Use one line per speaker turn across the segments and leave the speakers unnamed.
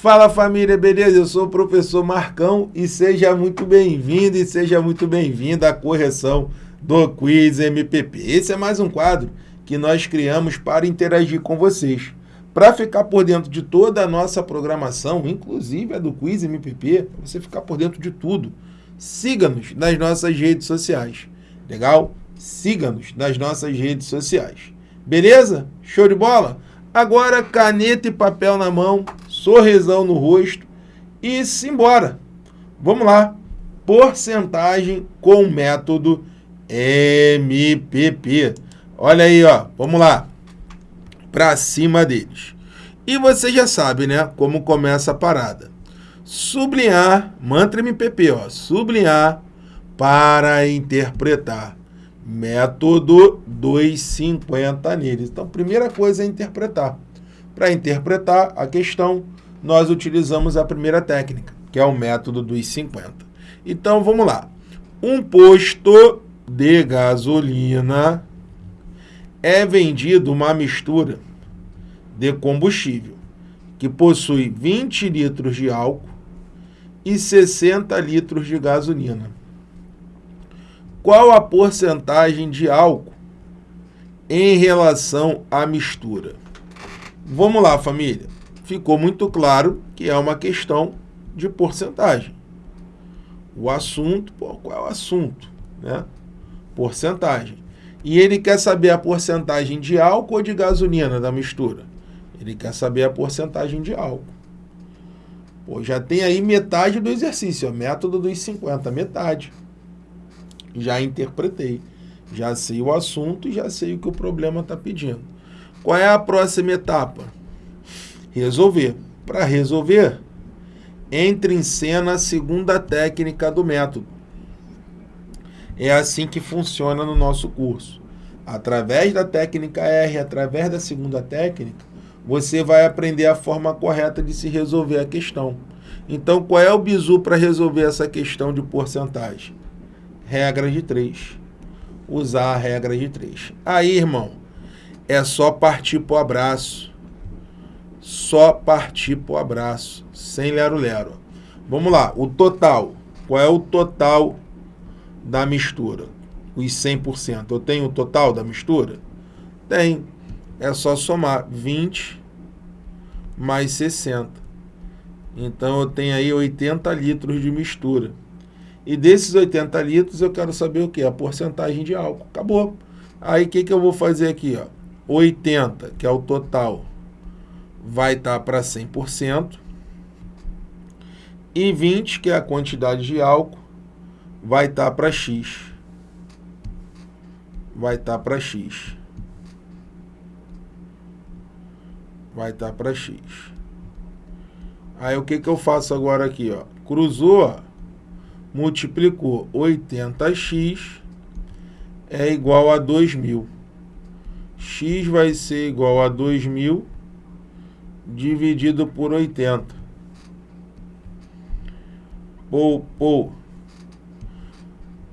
Fala família, beleza? Eu sou o professor Marcão e seja muito bem-vindo e seja muito bem-vinda à correção do Quiz MPP. Esse é mais um quadro que nós criamos para interagir com vocês. Para ficar por dentro de toda a nossa programação, inclusive a do Quiz MPP, para você ficar por dentro de tudo, siga-nos nas nossas redes sociais. Legal? Siga-nos nas nossas redes sociais. Beleza? Show de bola? Agora, caneta e papel na mão, sorrisão no rosto e simbora. Vamos lá. Porcentagem com método MPP. Olha aí, ó. Vamos lá. Para cima deles. E você já sabe, né, como começa a parada. Sublinhar, mantra MPP, ó. Sublinhar para interpretar. Método 250 neles. Então, primeira coisa é interpretar. Para interpretar a questão, nós utilizamos a primeira técnica, que é o método dos 50. Então, vamos lá. Um posto de gasolina é vendido uma mistura de combustível que possui 20 litros de álcool e 60 litros de gasolina qual a porcentagem de álcool em relação à mistura? Vamos lá, família. Ficou muito claro que é uma questão de porcentagem. O assunto, pô, qual é o assunto? Né? Porcentagem. E ele quer saber a porcentagem de álcool ou de gasolina da mistura? Ele quer saber a porcentagem de álcool. Pô, já tem aí metade do exercício, ó, método dos 50, metade já interpretei, já sei o assunto já sei o que o problema está pedindo. Qual é a próxima etapa? Resolver. Para resolver, entre em cena a segunda técnica do método. É assim que funciona no nosso curso. Através da técnica R, através da segunda técnica, você vai aprender a forma correta de se resolver a questão. Então, qual é o bizu para resolver essa questão de porcentagem? regra de 3. Usar a regra de 3. Aí, irmão, é só partir pro abraço. Só partir pro abraço, sem lero-lero. Vamos lá, o total. Qual é o total da mistura? Os 100%. Eu tenho o total da mistura? Tem. É só somar 20 mais 60. Então, eu tenho aí 80 litros de mistura. E desses 80 litros eu quero saber o que? A porcentagem de álcool. Acabou. Aí o que, que eu vou fazer aqui? Ó? 80, que é o total, vai estar tá para 100%. E 20, que é a quantidade de álcool, vai estar tá para X. Vai estar tá para X. Vai estar tá para X. Aí o que, que eu faço agora aqui? Ó? Cruzou, multiplicou 80x é igual a 2.000. x vai ser igual a 2.000 dividido por 80. Pô, pô.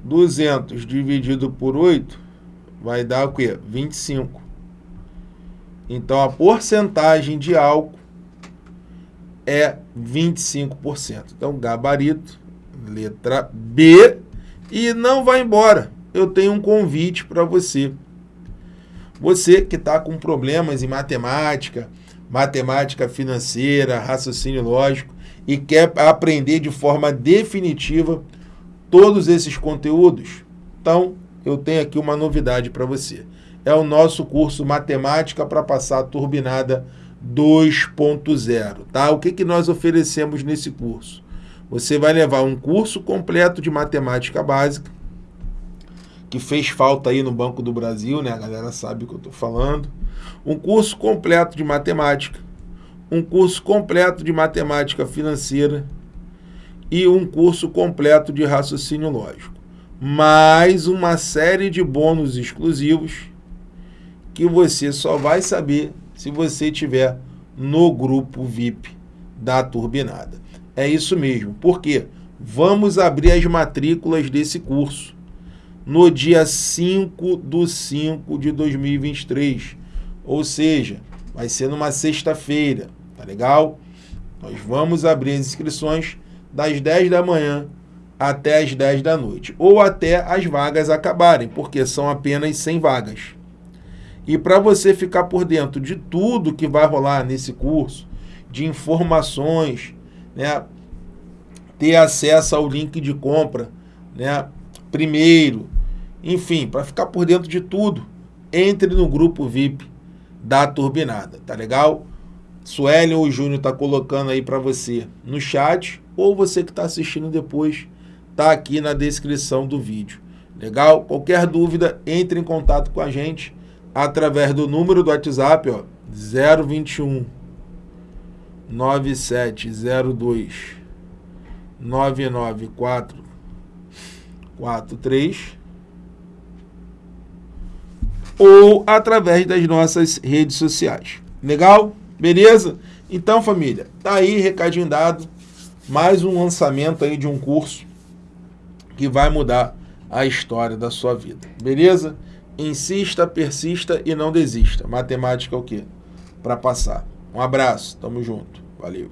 200 dividido por 8 vai dar o quê? 25. Então, a porcentagem de álcool é 25%. Então, gabarito letra B, e não vai embora. Eu tenho um convite para você. Você que está com problemas em matemática, matemática financeira, raciocínio lógico, e quer aprender de forma definitiva todos esses conteúdos, então eu tenho aqui uma novidade para você. É o nosso curso Matemática para Passar a Turbinada 2.0. Tá? O que, que nós oferecemos nesse curso? você vai levar um curso completo de matemática básica, que fez falta aí no Banco do Brasil, né? A galera sabe o que eu estou falando. Um curso completo de matemática, um curso completo de matemática financeira e um curso completo de raciocínio lógico. Mais uma série de bônus exclusivos que você só vai saber se você tiver no grupo VIP da Turbinada. É isso mesmo. Por quê? Vamos abrir as matrículas desse curso no dia 5 do 5 de 2023. Ou seja, vai ser numa sexta-feira, tá legal? Nós vamos abrir as inscrições das 10 da manhã até as 10 da noite, ou até as vagas acabarem, porque são apenas 100 vagas. E para você ficar por dentro de tudo que vai rolar nesse curso, de informações, né, ter acesso ao link de compra, né, primeiro, enfim, para ficar por dentro de tudo, entre no grupo VIP da Turbinada, tá legal? Suelen ou Júnior tá colocando aí para você no chat, ou você que está assistindo depois, tá aqui na descrição do vídeo. Legal? Qualquer dúvida, entre em contato com a gente através do número do WhatsApp, ó, 021 9702 994 43 ou através das nossas redes sociais. Legal? Beleza? Então, família, tá aí recadinho dado. Mais um lançamento aí de um curso que vai mudar a história da sua vida. Beleza? Insista, persista e não desista. Matemática é o quê? Para passar. Um abraço, tamo junto. Valeu.